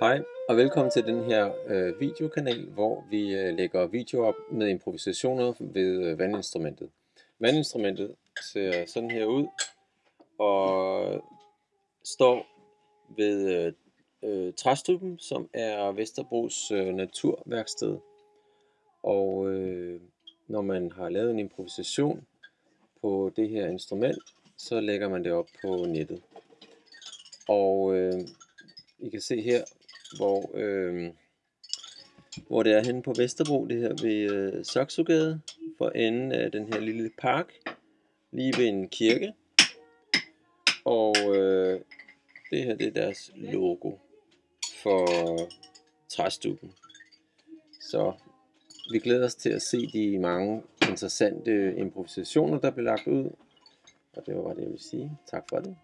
Hej og velkommen til den her øh, videokanal, hvor vi øh, lægger videoer op med improvisationer ved øh, vandinstrumentet. Vandinstrumentet ser sådan her ud og står ved øh, øh, Træstuben, som er Vesterbros øh, naturværksted. Og øh, når man har lavet en improvisation på det her instrument, så lægger man det op på nettet. Og øh, I kan se her, hvor, øh, hvor det er henne på Vesterbro, det her ved øh, Saxogade, for enden af den her lille park, lige ved en kirke. Og øh, det her det er deres logo for træstuben. Så vi glæder os til at se de mange interessante improvisationer, der bliver lagt ud. Og det var bare det, jeg vil sige. Tak for det.